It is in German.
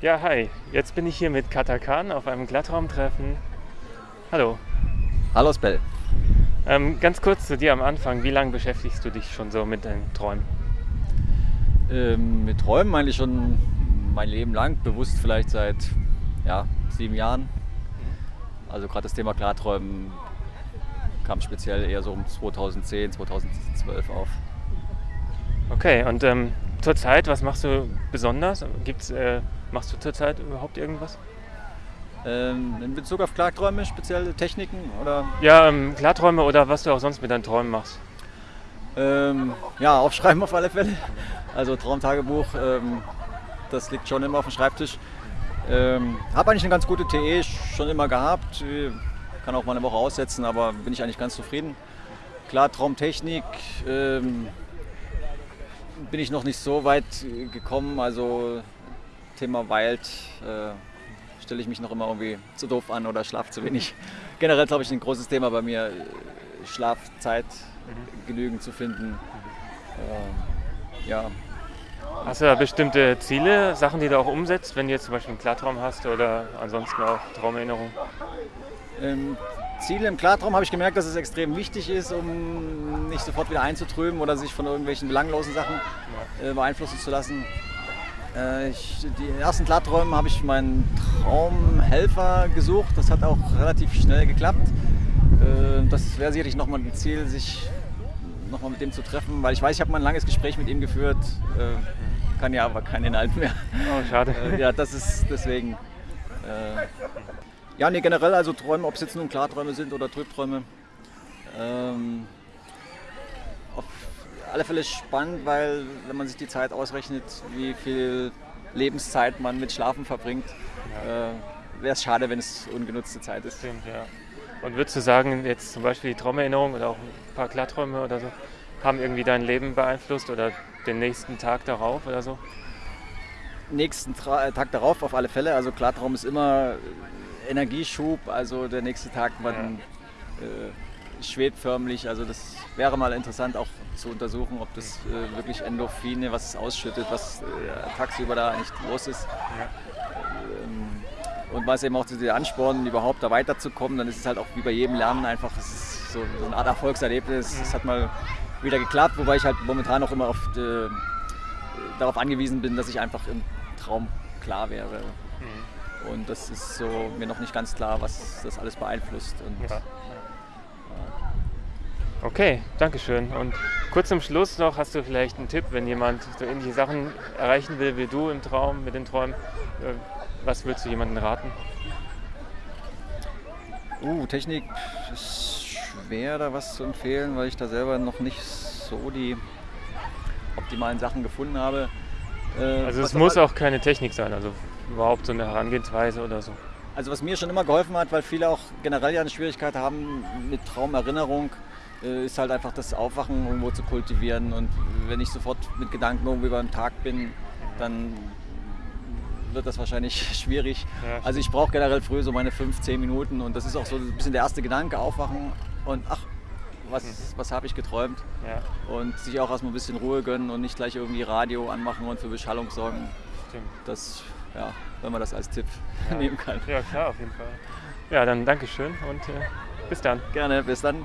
Ja, hi. Jetzt bin ich hier mit Katakan auf einem Glattraumtreffen. Hallo. Hallo Spell. Ähm, ganz kurz zu dir am Anfang. Wie lange beschäftigst du dich schon so mit deinen Träumen? Ähm, mit Träumen eigentlich schon mein Leben lang, bewusst vielleicht seit ja, sieben Jahren. Also gerade das Thema Klarträumen kam speziell eher so um 2010, 2012 auf. Okay, und ähm, zurzeit, was machst du besonders? Gibt's, äh, machst du zurzeit überhaupt irgendwas? Ähm, in Bezug auf Klarträume, spezielle Techniken oder? Ja, ähm, Klarträume oder was du auch sonst mit deinen Träumen machst. Ähm, ja, aufschreiben auf alle Fälle. Also Traumtagebuch, ähm, das liegt schon immer auf dem Schreibtisch. Ähm, habe eigentlich eine ganz gute TE schon immer gehabt. Kann auch mal eine Woche aussetzen, aber bin ich eigentlich ganz zufrieden. Klar, Traumtechnik ähm, bin ich noch nicht so weit gekommen. Also Thema Wild äh, stelle ich mich noch immer irgendwie zu doof an oder schlafe zu wenig. Generell glaube ich ein großes Thema bei mir, Schlafzeit mhm. genügend zu finden. Äh, ja, Hast du da bestimmte Ziele, Sachen, die du auch umsetzt, wenn du jetzt zum Beispiel einen Klartraum hast oder ansonsten auch Traumerinnerungen? Ähm, Ziele im Klartraum habe ich gemerkt, dass es extrem wichtig ist, um nicht sofort wieder einzutrüben oder sich von irgendwelchen belanglosen Sachen äh, beeinflussen zu lassen. Äh, ich, die ersten Klarträumen habe ich meinen Traumhelfer gesucht. Das hat auch relativ schnell geklappt. Äh, das wäre sicherlich nochmal ein Ziel, sich nochmal mit dem zu treffen, weil ich weiß, ich habe mal ein langes Gespräch mit ihm geführt, äh, kann ja aber keinen Inhalt mehr. Oh, schade. Äh, ja, das ist deswegen. Ja, nee, generell, also Träume, ob es jetzt nun Klarträume sind oder Trübträume. Ähm, auf alle Fälle spannend, weil wenn man sich die Zeit ausrechnet, wie viel Lebenszeit man mit Schlafen verbringt, ja. äh, wäre es schade, wenn es ungenutzte Zeit ist. Stimmt, ja. Und würdest du sagen, jetzt zum Beispiel die Traumerinnerung oder auch ein paar Klarträume oder so, haben irgendwie dein Leben beeinflusst oder den nächsten Tag darauf oder so? Nächsten Tra äh, Tag darauf auf alle Fälle. Also Klartraum ist immer Energieschub, also der nächste Tag, man ja. äh, schwebt förmlich. Also das wäre mal interessant auch zu untersuchen, ob das äh, wirklich Endorphine, was es ausschüttet, was äh, tagsüber da eigentlich los ist. Ähm, und was eben auch diese Anspornen, überhaupt da weiterzukommen, dann ist es halt auch wie bei jedem Lernen einfach, es ist so, so eine Art Erfolgserlebnis. Es hat mal wieder geklappt, wobei ich halt momentan auch immer auf, äh, darauf angewiesen bin, dass ich einfach im Traum klar wäre. Mhm. Und das ist so mir noch nicht ganz klar, was das alles beeinflusst. Und, ja. Okay, danke schön. Und kurz zum Schluss noch, hast du vielleicht einen Tipp, wenn jemand so ähnliche Sachen erreichen will wie du im Traum, mit den Träumen? Äh, was würdest du jemandem raten? Uh, Technik ist schwer, da was zu empfehlen, weil ich da selber noch nicht so die optimalen Sachen gefunden habe. Äh, also es muss auch keine Technik sein, also überhaupt so eine Herangehensweise oder so. Also was mir schon immer geholfen hat, weil viele auch generell ja eine Schwierigkeit haben mit Traumerinnerung, äh, ist halt einfach das Aufwachen irgendwo zu kultivieren. Und wenn ich sofort mit Gedanken irgendwie beim Tag bin, dann wird das wahrscheinlich schwierig. Ja. Also ich brauche generell früh so meine 5, 10 Minuten und das ist auch so ein bisschen der erste Gedanke, aufwachen und ach, was, mhm. was habe ich geträumt? Ja. Und sich auch erstmal ein bisschen Ruhe gönnen und nicht gleich irgendwie Radio anmachen und für Beschallung sorgen. Stimmt. Das, ja, wenn man das als Tipp ja. nehmen kann. Ja, klar, auf jeden Fall. Ja, dann Dankeschön und äh, bis dann. Gerne, bis dann.